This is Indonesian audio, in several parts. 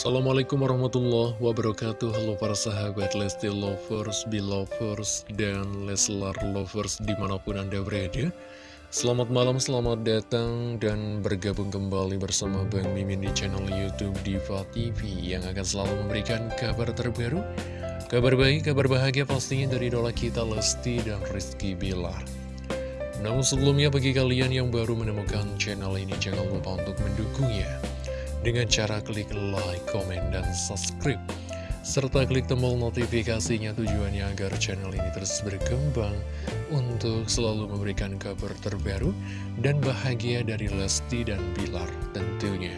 Assalamualaikum warahmatullahi wabarakatuh. Halo para sahabat Lesti Lovers, Belovers, dan Leslar Lovers di mana pun anda berada. Selamat malam, selamat datang dan bergabung kembali bersama Bang Mimin di channel Youtube Diva TV Yang akan selalu memberikan kabar terbaru Kabar baik, kabar bahagia pastinya dari idola kita Lesti dan Rizky Bilar. Namun sebelumnya bagi kalian yang baru menemukan channel ini jangan lupa untuk mendukungnya dengan cara klik like, comment, dan subscribe. Serta klik tombol notifikasinya tujuannya agar channel ini terus berkembang untuk selalu memberikan kabar terbaru dan bahagia dari Lesti dan Bilar tentunya.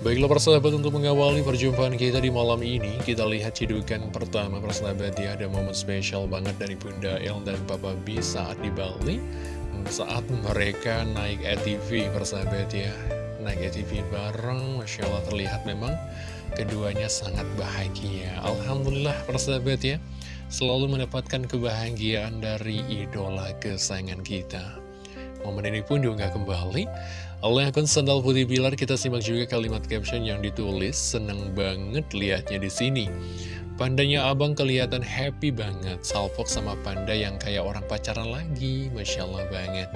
Baiklah persahabat untuk mengawali perjumpaan kita di malam ini Kita lihat cidukan pertama persahabat ya Ada momen spesial banget dari Bunda El dan Papa B saat di Bali saat mereka naik ATV persahabat ya. Naik ATV bareng Masya Allah terlihat memang keduanya sangat bahagia. Alhamdulillah persahabat ya selalu mendapatkan kebahagiaan dari idola kesayangan kita. Momen ini pun diunggah kembali oleh akun sandal putih bilar. Kita simak juga kalimat caption yang ditulis seneng banget liatnya di sini Pandanya abang kelihatan happy banget Salfok sama panda yang kayak orang pacaran lagi Masya Allah banget.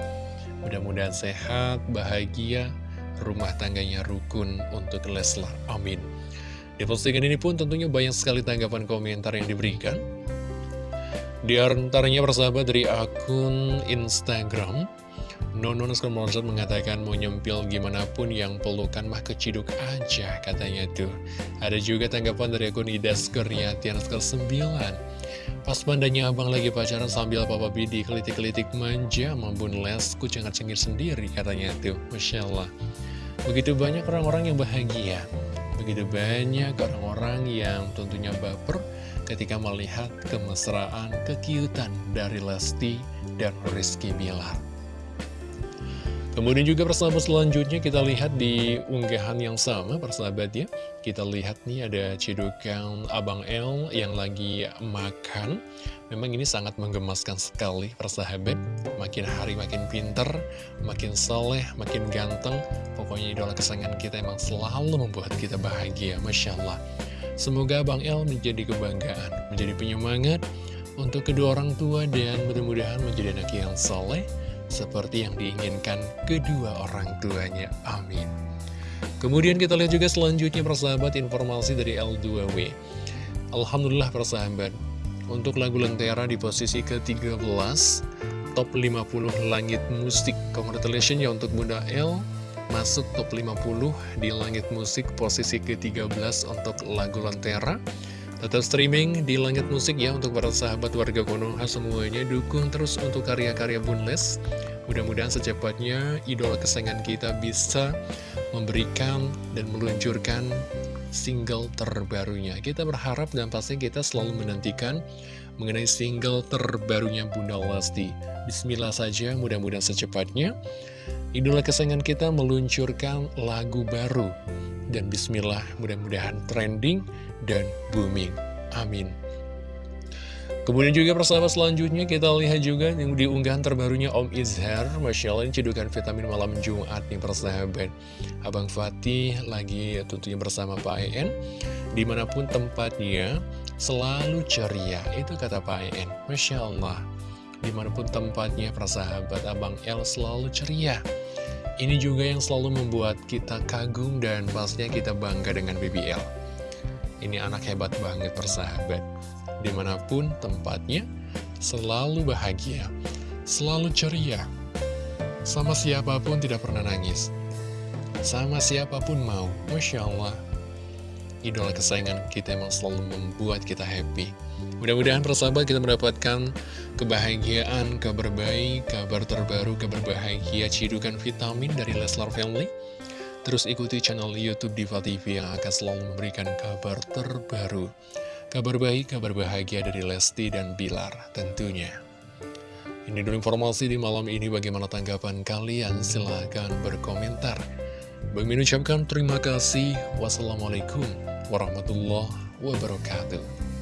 Mudah-mudahan sehat, bahagia Rumah tangganya rukun untuk Leslar, amin. Di postingan ini pun tentunya banyak sekali tanggapan komentar yang diberikan. Di antaranya persahabat dari akun Instagram Nonon Skomorset mengatakan mau nyempil gimana pun yang pelukan mah keciduk aja katanya tuh. Ada juga tanggapan dari akun Idas Kuryatian skor 9. Pas bandanya abang lagi pacaran sambil papa bidi kelitik-kelitik manja mampun les cengar cengir sendiri katanya tuh. Masya Allah. Begitu banyak orang-orang yang bahagia. Begitu banyak orang-orang yang tentunya baper ketika melihat kemesraan, kekiutan dari Lesti dan Rizky Bilar. Kemudian juga persahabat selanjutnya kita lihat di unggahan yang sama persahabat ya. Kita lihat nih ada cidukan Abang L yang lagi makan. Memang ini sangat menggemaskan sekali persahabat. Makin hari makin pinter, makin soleh, makin ganteng. Pokoknya idola kesayangan kita emang selalu membuat kita bahagia Masya Allah Semoga Abang L menjadi kebanggaan, menjadi penyemangat untuk kedua orang tua dan mudah-mudahan menjadi anak yang soleh seperti yang diinginkan kedua orang tuanya. Amin. Kemudian kita lihat juga selanjutnya persahabat informasi dari L2W. Alhamdulillah persahabat, untuk lagu Lentera di posisi ke-13, top 50 langit musik. Congratulations ya untuk Bunda L, masuk top 50 di langit musik posisi ke-13 untuk lagu Lentera. Tetap streaming di Langit Musik ya untuk para sahabat warga Konoha semuanya dukung terus untuk karya-karya Bunles. Mudah-mudahan secepatnya idola kesayangan kita bisa memberikan dan meluncurkan single terbarunya. Kita berharap dan pasti kita selalu menantikan mengenai single terbarunya Bunda Lesti. Bismillah saja, mudah-mudahan secepatnya idola kesayangan kita meluncurkan lagu baru. Dan bismillah, mudah-mudahan trending dan booming. Amin. Kemudian juga persahabat selanjutnya kita lihat juga yang diunggahan terbarunya Om Izhar. Masya Allah ini cedukan vitamin malam Jumat nih persahabat. Abang Fatih lagi tentunya bersama Pak En Di mana pun tempatnya selalu ceria Itu kata Pak En Masya Allah Di mana pun tempatnya persahabat Abang El selalu ceria Ini juga yang selalu membuat kita kagum dan pastinya kita bangga dengan BBL ini anak hebat banget persahabat. Di mana pun tempatnya, selalu bahagia, selalu ceria. Sama siapa pun tidak pernah nangis. Sama siapa pun mau. Masya Allah. Idola kesayangan kita emang selalu membuat kita happy. Mudah-mudahan persahabat kita mendapatkan kebahagiaan, kabar baik, kabar terbaru, kabar bahagia, cidukan vitamin dari Leslar Family. Terus ikuti channel Youtube Diva TV yang akan selalu memberikan kabar terbaru. Kabar baik, kabar bahagia dari Lesti dan Bilar tentunya. Ini dulu informasi di malam ini bagaimana tanggapan kalian, silahkan berkomentar. Bang Min ucapkan terima kasih. Wassalamualaikum warahmatullahi wabarakatuh.